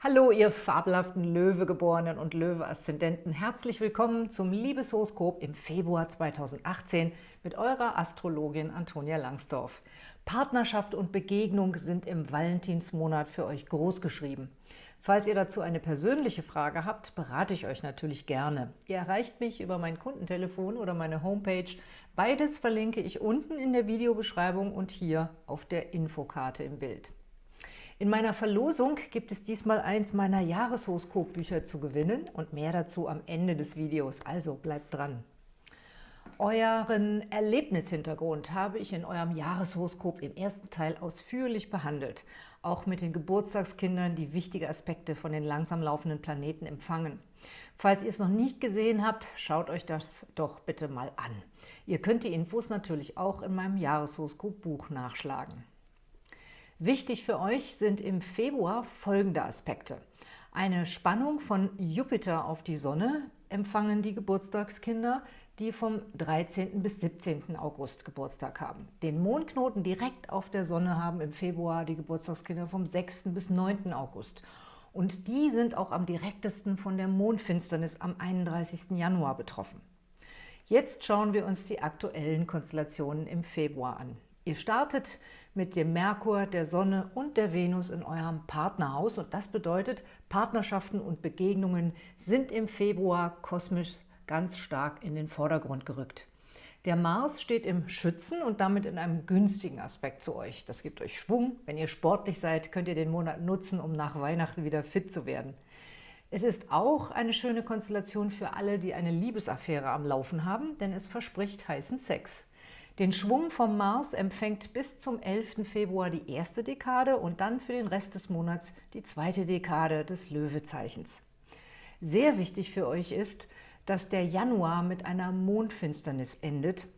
Hallo, ihr fabelhaften Löwegeborenen und Löwe-Aszendenten. Herzlich willkommen zum Liebeshoroskop im Februar 2018 mit eurer Astrologin Antonia Langsdorf. Partnerschaft und Begegnung sind im Valentinsmonat für euch großgeschrieben. Falls ihr dazu eine persönliche Frage habt, berate ich euch natürlich gerne. Ihr erreicht mich über mein Kundentelefon oder meine Homepage. Beides verlinke ich unten in der Videobeschreibung und hier auf der Infokarte im Bild. In meiner Verlosung gibt es diesmal eins meiner Jahreshoroskopbücher zu gewinnen und mehr dazu am Ende des Videos, also bleibt dran. Euren Erlebnishintergrund habe ich in eurem Jahreshoroskop im ersten Teil ausführlich behandelt, auch mit den Geburtstagskindern, die wichtige Aspekte von den langsam laufenden Planeten empfangen. Falls ihr es noch nicht gesehen habt, schaut euch das doch bitte mal an. Ihr könnt die Infos natürlich auch in meinem Jahreshoroskop-Buch nachschlagen. Wichtig für euch sind im Februar folgende Aspekte. Eine Spannung von Jupiter auf die Sonne empfangen die Geburtstagskinder, die vom 13. bis 17. August Geburtstag haben. Den Mondknoten direkt auf der Sonne haben im Februar die Geburtstagskinder vom 6. bis 9. August. Und die sind auch am direktesten von der Mondfinsternis am 31. Januar betroffen. Jetzt schauen wir uns die aktuellen Konstellationen im Februar an. Ihr startet mit dem Merkur, der Sonne und der Venus in eurem Partnerhaus. Und das bedeutet, Partnerschaften und Begegnungen sind im Februar kosmisch ganz stark in den Vordergrund gerückt. Der Mars steht im Schützen und damit in einem günstigen Aspekt zu euch. Das gibt euch Schwung. Wenn ihr sportlich seid, könnt ihr den Monat nutzen, um nach Weihnachten wieder fit zu werden. Es ist auch eine schöne Konstellation für alle, die eine Liebesaffäre am Laufen haben, denn es verspricht heißen Sex. Den Schwung vom Mars empfängt bis zum 11. Februar die erste Dekade und dann für den Rest des Monats die zweite Dekade des Löwezeichens. Sehr wichtig für euch ist, dass der Januar mit einer Mondfinsternis endet,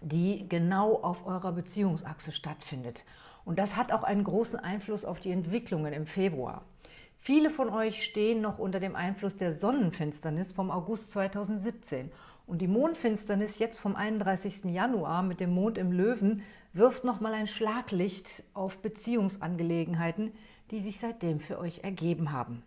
die genau auf eurer Beziehungsachse stattfindet. Und das hat auch einen großen Einfluss auf die Entwicklungen im Februar. Viele von euch stehen noch unter dem Einfluss der Sonnenfinsternis vom August 2017 und die Mondfinsternis jetzt vom 31. Januar mit dem Mond im Löwen wirft nochmal ein Schlaglicht auf Beziehungsangelegenheiten, die sich seitdem für euch ergeben haben.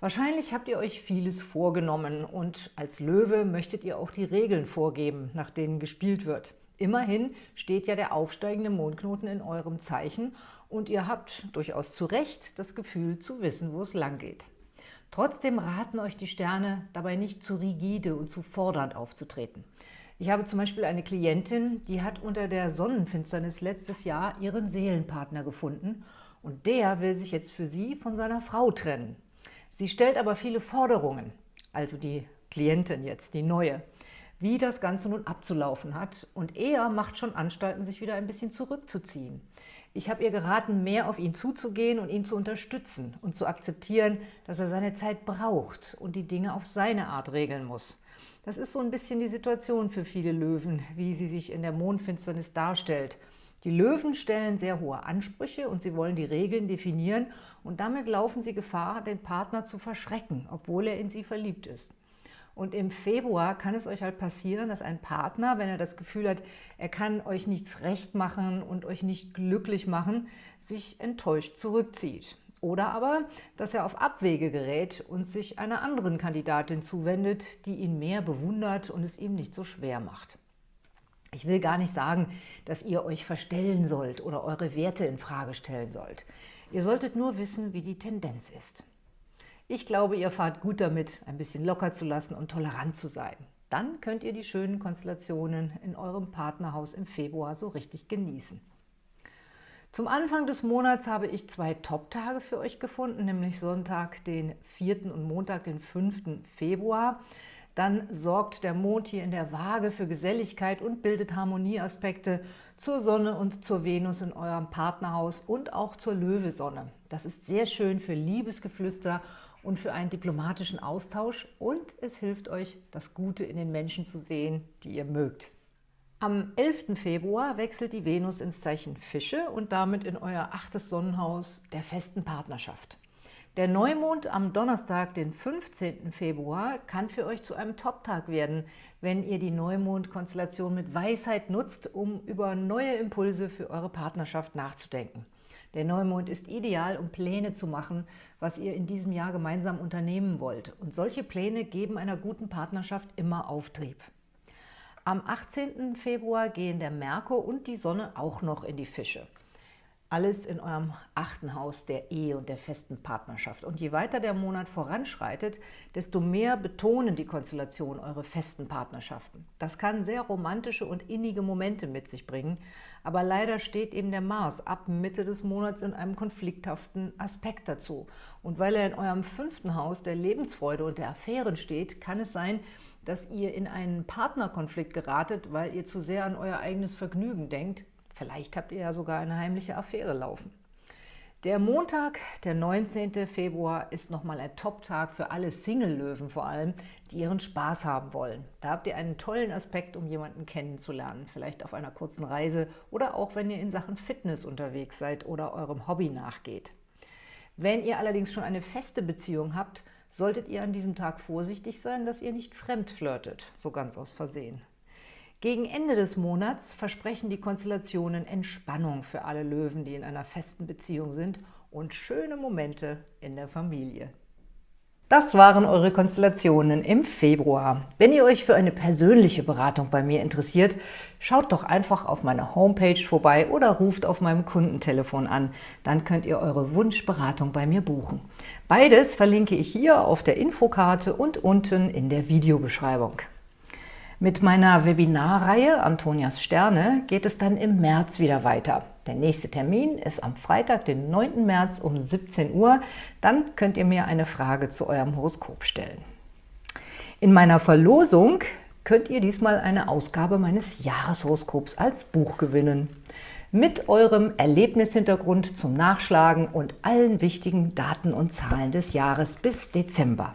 Wahrscheinlich habt ihr euch vieles vorgenommen und als Löwe möchtet ihr auch die Regeln vorgeben, nach denen gespielt wird. Immerhin steht ja der aufsteigende Mondknoten in eurem Zeichen und ihr habt durchaus zu Recht das Gefühl zu wissen, wo es lang geht. Trotzdem raten euch die Sterne, dabei nicht zu rigide und zu fordernd aufzutreten. Ich habe zum Beispiel eine Klientin, die hat unter der Sonnenfinsternis letztes Jahr ihren Seelenpartner gefunden und der will sich jetzt für sie von seiner Frau trennen. Sie stellt aber viele Forderungen, also die Klientin jetzt, die neue, wie das Ganze nun abzulaufen hat und er macht schon Anstalten, sich wieder ein bisschen zurückzuziehen. Ich habe ihr geraten, mehr auf ihn zuzugehen und ihn zu unterstützen und zu akzeptieren, dass er seine Zeit braucht und die Dinge auf seine Art regeln muss. Das ist so ein bisschen die Situation für viele Löwen, wie sie sich in der Mondfinsternis darstellt. Die Löwen stellen sehr hohe Ansprüche und sie wollen die Regeln definieren und damit laufen sie Gefahr, den Partner zu verschrecken, obwohl er in sie verliebt ist. Und im Februar kann es euch halt passieren, dass ein Partner, wenn er das Gefühl hat, er kann euch nichts recht machen und euch nicht glücklich machen, sich enttäuscht zurückzieht. Oder aber, dass er auf Abwege gerät und sich einer anderen Kandidatin zuwendet, die ihn mehr bewundert und es ihm nicht so schwer macht. Ich will gar nicht sagen, dass ihr euch verstellen sollt oder eure Werte in Frage stellen sollt. Ihr solltet nur wissen, wie die Tendenz ist. Ich glaube, ihr fahrt gut damit, ein bisschen locker zu lassen und tolerant zu sein. Dann könnt ihr die schönen Konstellationen in eurem Partnerhaus im Februar so richtig genießen. Zum Anfang des Monats habe ich zwei Top-Tage für euch gefunden, nämlich Sonntag, den 4. und Montag, den 5. Februar. Dann sorgt der Mond hier in der Waage für Geselligkeit und bildet Harmonieaspekte zur Sonne und zur Venus in eurem Partnerhaus und auch zur Löwesonne. Das ist sehr schön für Liebesgeflüster und für einen diplomatischen Austausch und es hilft euch, das Gute in den Menschen zu sehen, die ihr mögt. Am 11. Februar wechselt die Venus ins Zeichen Fische und damit in euer achtes Sonnenhaus der festen Partnerschaft. Der Neumond am Donnerstag, den 15. Februar, kann für euch zu einem Top-Tag werden, wenn ihr die Neumond-Konstellation mit Weisheit nutzt, um über neue Impulse für eure Partnerschaft nachzudenken. Der Neumond ist ideal, um Pläne zu machen, was ihr in diesem Jahr gemeinsam unternehmen wollt. Und solche Pläne geben einer guten Partnerschaft immer Auftrieb. Am 18. Februar gehen der Merkur und die Sonne auch noch in die Fische. Alles in eurem achten Haus der Ehe und der festen Partnerschaft. Und je weiter der Monat voranschreitet, desto mehr betonen die Konstellationen eure festen Partnerschaften. Das kann sehr romantische und innige Momente mit sich bringen, aber leider steht eben der Mars ab Mitte des Monats in einem konflikthaften Aspekt dazu. Und weil er in eurem fünften Haus der Lebensfreude und der Affären steht, kann es sein, dass ihr in einen Partnerkonflikt geratet, weil ihr zu sehr an euer eigenes Vergnügen denkt, Vielleicht habt ihr ja sogar eine heimliche Affäre laufen. Der Montag, der 19. Februar, ist nochmal ein Top-Tag für alle Single-Löwen vor allem, die ihren Spaß haben wollen. Da habt ihr einen tollen Aspekt, um jemanden kennenzulernen, vielleicht auf einer kurzen Reise oder auch wenn ihr in Sachen Fitness unterwegs seid oder eurem Hobby nachgeht. Wenn ihr allerdings schon eine feste Beziehung habt, solltet ihr an diesem Tag vorsichtig sein, dass ihr nicht fremd flirtet, so ganz aus Versehen. Gegen Ende des Monats versprechen die Konstellationen Entspannung für alle Löwen, die in einer festen Beziehung sind und schöne Momente in der Familie. Das waren eure Konstellationen im Februar. Wenn ihr euch für eine persönliche Beratung bei mir interessiert, schaut doch einfach auf meiner Homepage vorbei oder ruft auf meinem Kundentelefon an. Dann könnt ihr eure Wunschberatung bei mir buchen. Beides verlinke ich hier auf der Infokarte und unten in der Videobeschreibung. Mit meiner Webinarreihe Antonias Sterne geht es dann im März wieder weiter. Der nächste Termin ist am Freitag, den 9. März um 17 Uhr. Dann könnt ihr mir eine Frage zu eurem Horoskop stellen. In meiner Verlosung könnt ihr diesmal eine Ausgabe meines Jahreshoroskops als Buch gewinnen. Mit eurem Erlebnishintergrund zum Nachschlagen und allen wichtigen Daten und Zahlen des Jahres bis Dezember.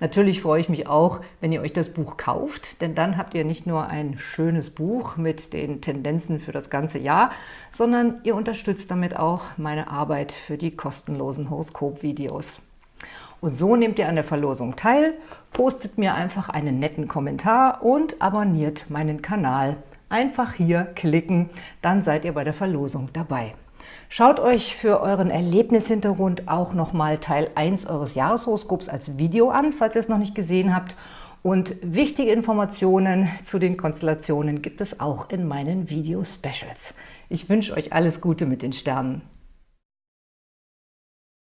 Natürlich freue ich mich auch, wenn ihr euch das Buch kauft, denn dann habt ihr nicht nur ein schönes Buch mit den Tendenzen für das ganze Jahr, sondern ihr unterstützt damit auch meine Arbeit für die kostenlosen Horoskop-Videos. Und so nehmt ihr an der Verlosung teil, postet mir einfach einen netten Kommentar und abonniert meinen Kanal. Einfach hier klicken, dann seid ihr bei der Verlosung dabei. Schaut euch für euren Erlebnishintergrund auch nochmal Teil 1 eures Jahreshoroskops als Video an, falls ihr es noch nicht gesehen habt. Und wichtige Informationen zu den Konstellationen gibt es auch in meinen Video-Specials. Ich wünsche euch alles Gute mit den Sternen.